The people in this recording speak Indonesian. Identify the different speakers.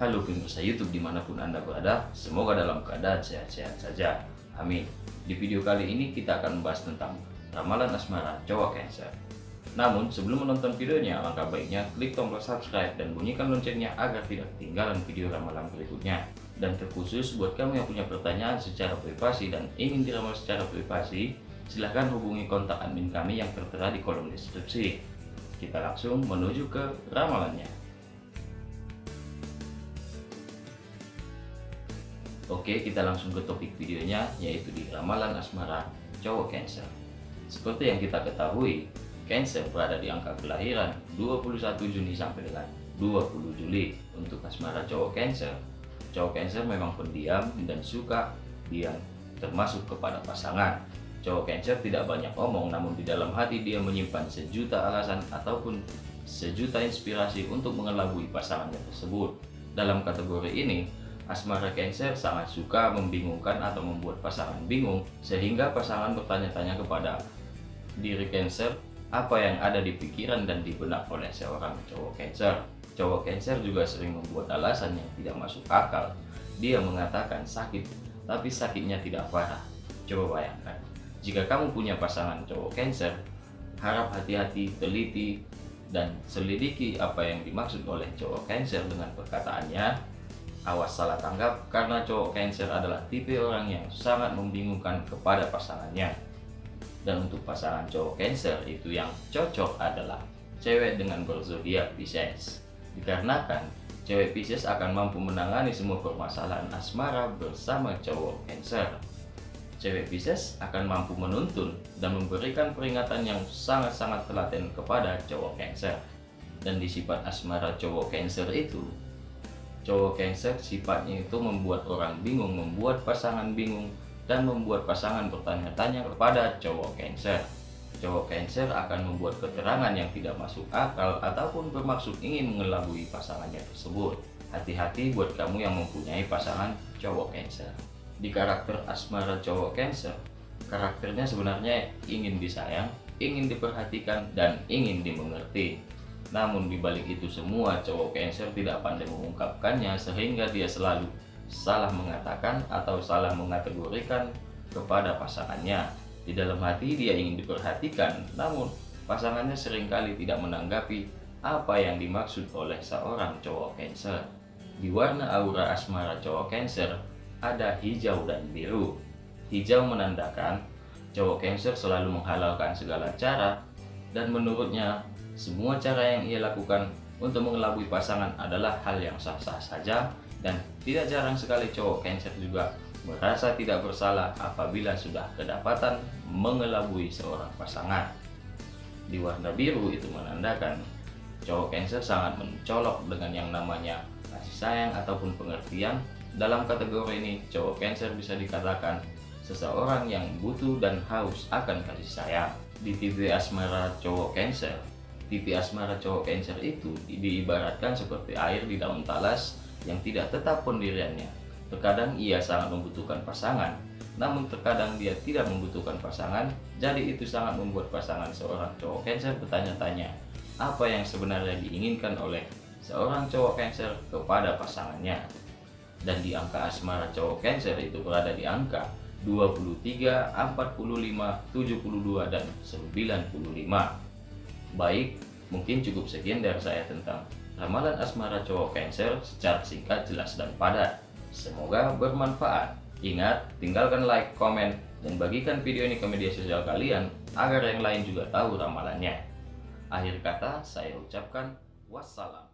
Speaker 1: Halo pemirsa YouTube di mana pun Anda berada, semoga dalam keadaan sehat-sehat saja. Amin. Di video kali ini kita akan membahas tentang ramalan asmara cowok Cancer. Namun sebelum menonton videonya, alangkah baiknya klik tombol subscribe dan bunyikan loncengnya agar tidak ketinggalan video ramalan berikutnya. Dan terkhusus buat kamu yang punya pertanyaan secara privasi dan ingin diramal secara privasi, silahkan hubungi kontak admin kami yang tertera di kolom deskripsi. Kita langsung menuju ke ramalannya. Oke, kita langsung ke topik videonya, yaitu di ramalan asmara cowok Cancer. Seperti yang kita ketahui, Cancer berada di angka kelahiran 21 Juni sampai dengan 20 Juli untuk asmara cowok Cancer. Cowok Cancer memang pendiam dan suka diam, termasuk kepada pasangan. Cowok Cancer tidak banyak omong, namun di dalam hati dia menyimpan sejuta alasan ataupun sejuta inspirasi untuk mengelabui pasangannya tersebut. Dalam kategori ini, Asmara Cancer sangat suka membingungkan atau membuat pasangan bingung sehingga pasangan bertanya-tanya kepada diri Cancer apa yang ada di pikiran dan di benak oleh seorang cowok Cancer. Cowok Cancer juga sering membuat alasan yang tidak masuk akal. Dia mengatakan sakit, tapi sakitnya tidak parah. Coba bayangkan, jika kamu punya pasangan cowok Cancer, harap hati-hati, teliti, dan selidiki apa yang dimaksud oleh cowok Cancer dengan perkataannya Awas salah tanggap karena cowok Cancer adalah tipe orang yang sangat membingungkan kepada pasangannya. Dan untuk pasangan cowok Cancer itu yang cocok adalah cewek dengan berzodiak Pisces. Dikarenakan cewek Pisces akan mampu menangani semua permasalahan asmara bersama cowok Cancer. Cewek Pisces akan mampu menuntun dan memberikan peringatan yang sangat-sangat telaten kepada cowok Cancer. Dan di sifat asmara cowok Cancer itu Cowok Cancer sifatnya itu membuat orang bingung, membuat pasangan bingung, dan membuat pasangan bertanya-tanya kepada cowok Cancer. Cowok Cancer akan membuat keterangan yang tidak masuk akal ataupun bermaksud ingin mengelabui pasangannya tersebut. Hati-hati buat kamu yang mempunyai pasangan cowok Cancer. Di karakter asmara cowok Cancer, karakternya sebenarnya ingin disayang, ingin diperhatikan, dan ingin dimengerti. Namun dibalik itu semua cowok cancer tidak pandai mengungkapkannya sehingga dia selalu salah mengatakan atau salah mengategorikan kepada pasangannya. Di dalam hati dia ingin diperhatikan, namun pasangannya sering kali tidak menanggapi apa yang dimaksud oleh seorang cowok cancer. Di warna aura asmara cowok cancer ada hijau dan biru. Hijau menandakan cowok cancer selalu menghalalkan segala cara dan menurutnya semua cara yang ia lakukan untuk mengelabui pasangan adalah hal yang sah-sah saja dan tidak jarang sekali cowok Cancer juga merasa tidak bersalah apabila sudah kedapatan mengelabui seorang pasangan. Di warna biru itu menandakan cowok Cancer sangat mencolok dengan yang namanya kasih sayang ataupun pengertian. Dalam kategori ini, cowok Cancer bisa dikatakan seseorang yang butuh dan haus akan kasih sayang. Di TV asmara cowok Cancer, Tipe asmara cowok Cancer itu diibaratkan seperti air di daun talas yang tidak tetap pendiriannya. Terkadang ia sangat membutuhkan pasangan, namun terkadang dia tidak membutuhkan pasangan, jadi itu sangat membuat pasangan seorang cowok Cancer bertanya-tanya, apa yang sebenarnya diinginkan oleh seorang cowok Cancer kepada pasangannya. Dan di angka asmara cowok Cancer itu berada di angka 23, 45, 72, dan 95. Baik, mungkin cukup sekian dari saya tentang ramalan asmara cowok Cancer secara singkat, jelas, dan padat. Semoga bermanfaat. Ingat, tinggalkan like, komen, dan bagikan video ini ke media sosial kalian agar yang lain juga tahu ramalannya. Akhir kata, saya ucapkan wassalam.